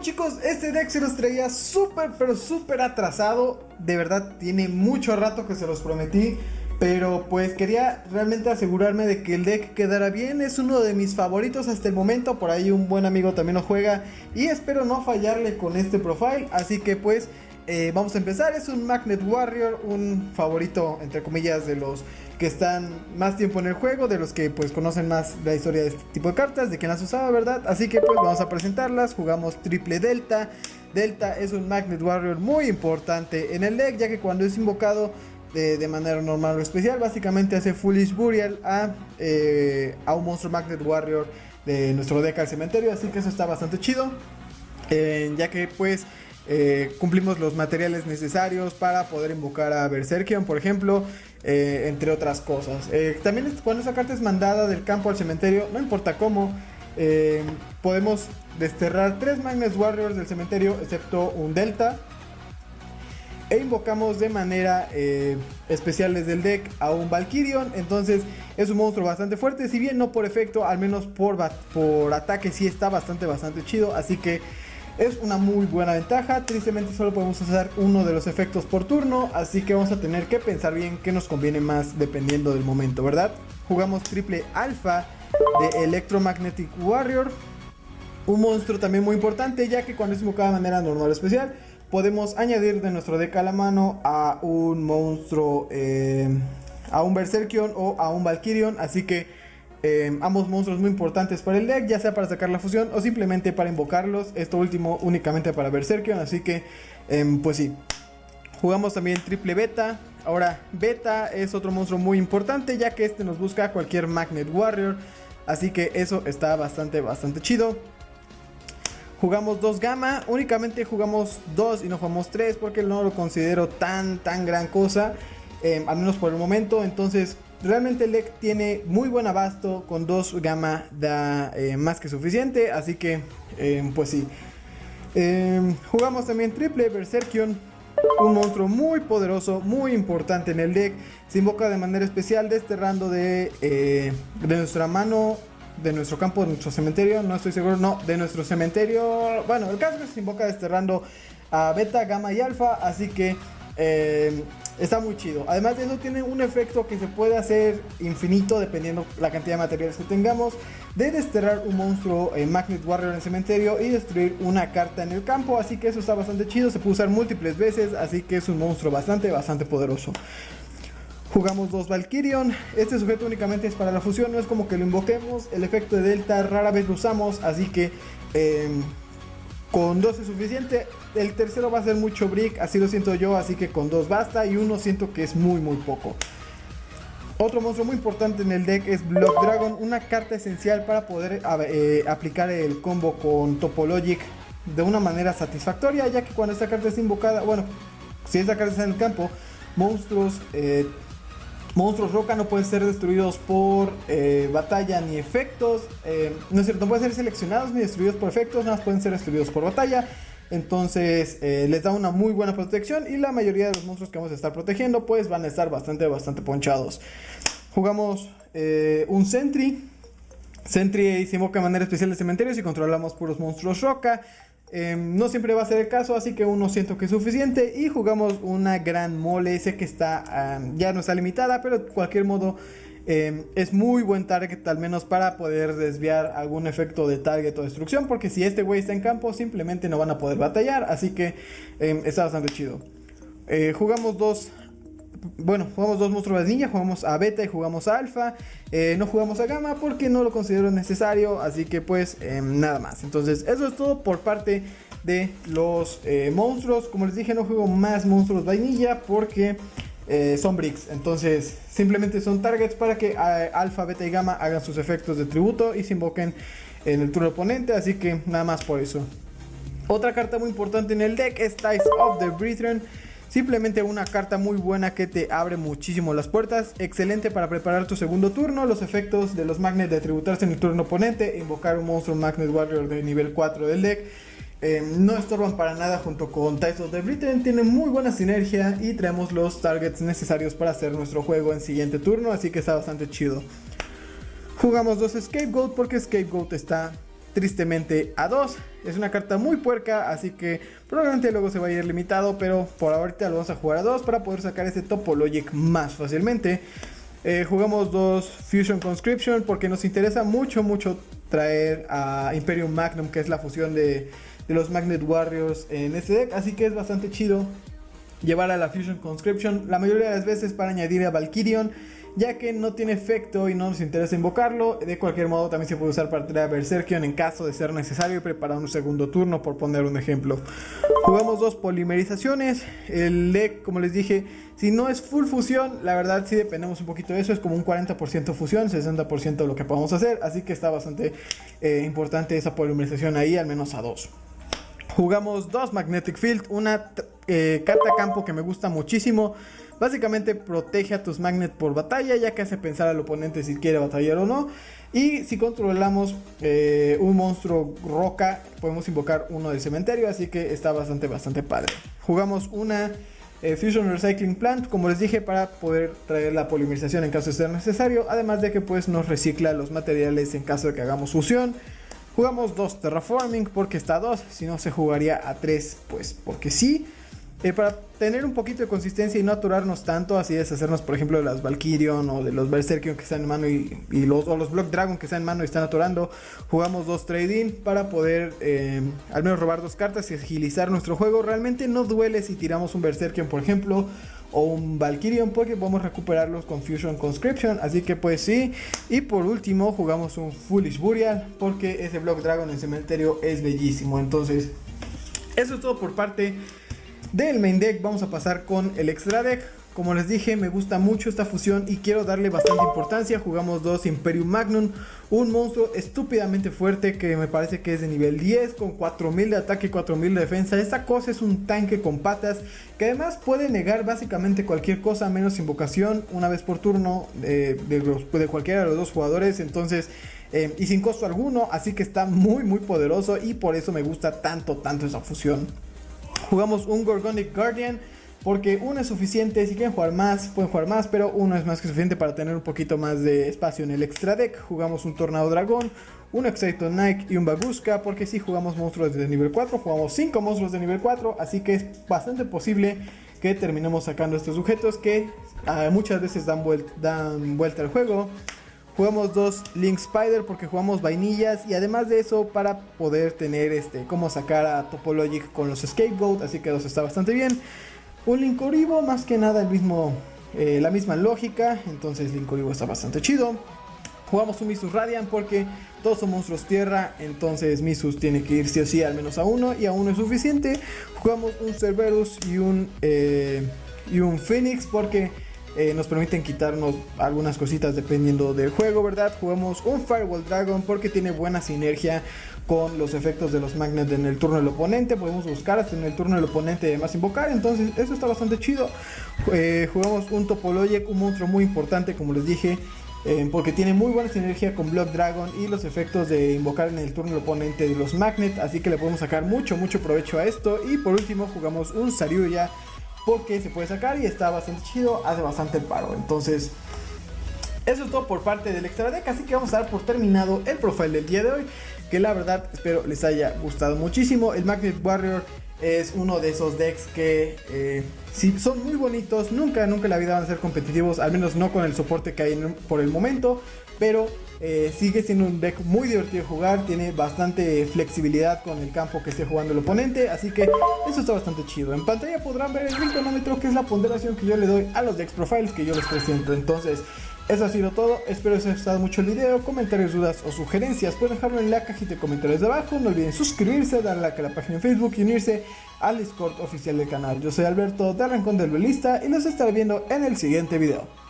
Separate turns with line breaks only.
Chicos, este deck se los traía súper, pero súper atrasado. De verdad, tiene mucho rato que se los prometí. Pero pues quería realmente asegurarme de que el deck quedara bien. Es uno de mis favoritos hasta el momento. Por ahí un buen amigo también lo juega. Y espero no fallarle con este profile. Así que pues eh, vamos a empezar. Es un Magnet Warrior. Un favorito entre comillas de los que están más tiempo en el juego, de los que pues conocen más la historia de este tipo de cartas, de quien las usaba, ¿verdad? Así que pues vamos a presentarlas, jugamos triple Delta. Delta es un Magnet Warrior muy importante en el deck, ya que cuando es invocado de, manera normal o especial, básicamente hace Foolish Burial a, eh, a un monstruo Magnet Warrior de nuestro deck al cementerio, así que eso está bastante chido, eh, ya que pues... Eh, cumplimos los materiales necesarios para poder invocar a Berserkion, por ejemplo, eh, entre otras cosas. Eh, también cuando esa carta es mandada del campo al cementerio, no importa cómo, podemos desterrar tres Magnus Warriors del cementerio, excepto un Delta. E invocamos de manera especial desde el deck a un Valkyrion. Entonces es un monstruo bastante fuerte. Si bien no por efecto, al menos por, por ataque sí está bastante, bastante chido. Así que es una muy buena ventaja, tristemente solo podemos usar uno de los efectos por turno, así que vamos a tener que pensar bien qué nos conviene más dependiendo del momento, ¿verdad? Jugamos triple alfa de Electromagnetic Warrior, un monstruo también muy importante ya que cuando es invocado de manera normal o especial, podemos añadir de nuestro deck a la mano a un monstruo, eh, a un Berserkion o a un Valkyrion, así que Em, ambos monstruos muy importantes para el deck, ya sea para sacar la fusión o simplemente para invocarlos. Esto último únicamente para Berserkion, así que em, pues sí. Jugamos también triple beta. Ahora, beta es otro monstruo muy importante ya que este nos busca cualquier Magnet Warrior. Así que eso está bastante, bastante chido. Jugamos dos gamma, únicamente jugamos dos y no jugamos tres porque no lo considero tan, tan gran cosa. Em, al menos por el momento, entonces Realmente el deck tiene muy buen abasto, con dos gamma da eh, más que suficiente, así que eh, pues sí. Em, jugamos también triple Berserkion, un monstruo muy poderoso, muy importante en el deck. Se invoca de manera especial desterrando de, eh, de nuestra mano, de nuestro campo, de nuestro cementerio, no estoy seguro, no, de nuestro cementerio. Bueno, el caso es que se invoca desterrando a beta, gamma y alfa, así que eh, está muy chido. Además de eso tiene un efecto que se puede hacer infinito dependiendo la cantidad de materiales que tengamos. De desterrar un monstruo en Magnet Warrior en el cementerio y destruir una carta en el campo. Así que eso está bastante chido. Se puede usar múltiples veces. Así que es un monstruo bastante, bastante poderoso. Jugamos dos Valkyrion. Este sujeto únicamente es para la fusión. No es como que lo invoquemos. El efecto de Delta rara vez lo usamos. Así que... Eh, con dos es suficiente. El tercero va a ser mucho brick, así lo siento yo, así que con dos basta. Y uno siento que es muy muy poco. Otro monstruo muy importante en el deck es Block Dragon, una carta esencial para poder eh, aplicar el combo con Topologic de una manera satisfactoria, ya que cuando esta carta es invocada, bueno, si esta carta está en el campo, monstruos eh, Monstruos roca no pueden ser destruidos por eh, batalla ni efectos. Eh, no es cierto, no pueden ser seleccionados ni destruidos por efectos, nada más pueden ser destruidos por batalla. Entonces eh, les da una muy buena protección y la mayoría de los monstruos que vamos a estar protegiendo pues van a estar bastante, bastante ponchados. Jugamos un Sentry. Sentry se invoca de manera especial de cementerios y controlamos puros monstruos roca. Em, no siempre va a ser el caso, así que uno siento que es suficiente. Y jugamos una gran mole. Sé que está ya no está limitada, pero de cualquier modo em, es muy buen target, al menos para poder desviar algún efecto de target o destrucción. Porque si este güey está en campo, simplemente no van a poder batallar. Así que em, está bastante chido. Eh, jugamos dos bueno, jugamos dos monstruos de niña, jugamos a beta y jugamos a alfa. Eh, no jugamos a gamma porque no lo considero necesario, así que pues em, nada más. Entonces eso es todo por parte de los eh, monstruos. Como les dije, no juego más monstruos vainilla porque eh, son bricks. Entonces simplemente son targets para que alfa, beta y gamma hagan sus efectos de tributo y se invoquen en el turno oponente. Así que nada más por eso. Otra carta muy importante en el deck es Ties of the Brethren. Simplemente una carta muy buena que te abre muchísimo las puertas. Excelente para preparar tu segundo turno. Los efectos de los magnets de tributarse en el turno oponente. Invocar un monstruo Magnet Warrior de nivel 4 del deck. Eh, no estorban para nada junto con Titles de Britain. Tienen muy buena sinergia y traemos los targets necesarios para hacer nuestro juego en siguiente turno. Así que está bastante chido. Jugamos dos Scapegoat porque Scapegoat está tristemente a 2. Es una carta muy puerca, así que probablemente luego se va a ir limitado, pero por ahorita lo vamos a jugar a 2 para poder sacar este Topologic más fácilmente. Eh, jugamos dos Fusion Conscription porque nos interesa mucho, mucho traer a Imperium Magnum, que es la fusión de, de los Magnet Warriors en este deck, así que es bastante chido llevar a la Fusion Conscription la mayoría de las veces para añadir a Valkyrion ya que no tiene efecto y no nos interesa invocarlo. De cualquier modo también se puede usar para traer a Berserkion en caso de ser necesario y preparar un segundo turno, por poner un ejemplo. Jugamos dos polimerizaciones. El deck, como les dije, si no es full fusión, la verdad sí dependemos un poquito de eso. Es como un 40% fusión, 60% de lo que podemos hacer. Así que está bastante eh, importante esa polimerización ahí, al menos a dos. Jugamos dos Magnetic Field, una eh, carta campo que me gusta muchísimo. Básicamente protege a tus Magnet por batalla, ya que hace pensar al oponente si quiere batallar o no. Y si controlamos eh, un monstruo roca, podemos invocar uno del cementerio, así que está bastante, bastante padre. Jugamos una eh, Fusion Recycling Plant, como les dije, para poder traer la polimerización en caso de ser necesario, además de que pues nos recicla los materiales en caso de que hagamos fusión. Jugamos dos Terraforming porque está a 2, si no se jugaría a 3, pues porque sí. Eh, para tener un poquito de consistencia y no aturarnos tanto, así deshacernos, por ejemplo, de las Valkyrion o de los Berserkion que están en mano y, los, o los Block Dragon que están en mano y están aturando, jugamos dos trading para poder eh, al menos robar dos cartas y agilizar nuestro juego. Realmente no duele si tiramos un Berserkion, por ejemplo, o un Valkyrion porque podemos recuperarlos con Fusion Conscription, así que pues sí. Y por último jugamos un Foolish Burial porque ese Block Dragon en cementerio es bellísimo. Entonces, eso es todo por parte del main deck vamos a pasar con el extra deck. Como les dije, me gusta mucho esta fusión y quiero darle bastante importancia. Jugamos dos Imperium Magnum, un monstruo estúpidamente fuerte que me parece que es de nivel 10 con 4000 de ataque y 4000 de defensa. Esta cosa es un tanque con patas que además puede negar básicamente cualquier cosa menos invocación una vez por turno de, de, cualquiera de los dos jugadores. Entonces, eh, y sin costo alguno, así que está muy muy poderoso y por eso me gusta tanto tanto esa fusión. Jugamos un Gorgonic Guardian. Porque uno es suficiente, si quieren jugar más, pueden jugar más, pero uno es más que suficiente para tener un poquito más de espacio en el extra deck. Jugamos un Tornado Dragón, un Exciton Nike y un Baguska, porque si jugamos monstruos de nivel 4, jugamos 5 monstruos de nivel 4, así que es bastante posible que terminemos sacando estos sujetos que ah, muchas veces dan vuelta, al juego. Jugamos dos Link Spider porque jugamos vainillas y además de eso para poder tener este cómo sacar a Topologic con los Scapegoat, así que eso está bastante bien. Un Link Oribo, más que nada el mismo, eh, la misma lógica, entonces Link Oribo está bastante chido. Jugamos un Misus Radiant porque todos son monstruos tierra, entonces Misus tiene que ir sí o sí al menos a uno y a uno es suficiente. Jugamos un Cerberus y un, eh, y un Phoenix porque eh, nos permiten quitarnos algunas cositas dependiendo del juego, ¿verdad? Jugamos un Firewall Dragon porque tiene buena sinergia con los efectos de los magnets en el turno del oponente. Podemos buscar hasta en el turno del oponente además invocar. Entonces, eso está bastante chido. Eh, jugamos un Topologic, un monstruo muy importante, como les dije. Eh, porque tiene muy buena sinergia con Block Dragon y los efectos de invocar en el turno del oponente de los Magnet. Así que le podemos sacar mucho, mucho provecho a esto. Y por último, jugamos un Saryuya porque se puede sacar y está bastante chido, hace bastante paro. Entonces, eso es todo por parte del extra deck, así que vamos a dar por terminado el profile del día de hoy, que la verdad espero les haya gustado muchísimo. El Magnet Warrior es uno de esos decks que eh, son muy bonitos, nunca, nunca en la vida van a ser competitivos, al menos no con el soporte que hay por el momento, pero eh, sigue siendo un deck muy divertido de jugar, tiene bastante flexibilidad con el campo que esté jugando el oponente, así que eso está bastante chido. En pantalla podrán ver el rinconómetro que es la ponderación que yo le doy a los decks profiles que yo les presento. Entonces, eso ha sido todo, espero que les haya gustado mucho el video, comentarios, dudas o sugerencias pueden dejarlo en la cajita de comentarios de abajo, no olviden suscribirse, darle like a la página en Facebook y unirse al Discord oficial del canal. Yo soy Alberto de Arrancón del Duelista y nos estaré viendo en el siguiente video.